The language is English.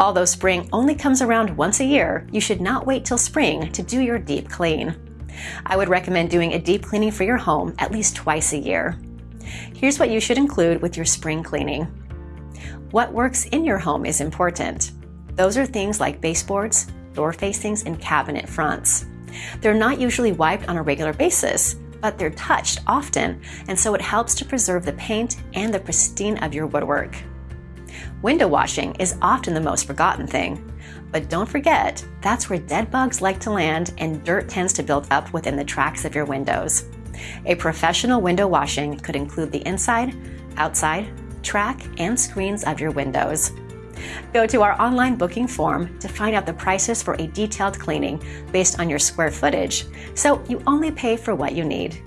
Although spring only comes around once a year, you should not wait till spring to do your deep clean. I would recommend doing a deep cleaning for your home at least twice a year. Here's what you should include with your spring cleaning. What works in your home is important. Those are things like baseboards, door facings, and cabinet fronts. They're not usually wiped on a regular basis, but they're touched often, and so it helps to preserve the paint and the pristine of your woodwork. Window washing is often the most forgotten thing. But don't forget, that's where dead bugs like to land and dirt tends to build up within the tracks of your windows. A professional window washing could include the inside, outside, track, and screens of your windows. Go to our online booking form to find out the prices for a detailed cleaning based on your square footage, so you only pay for what you need.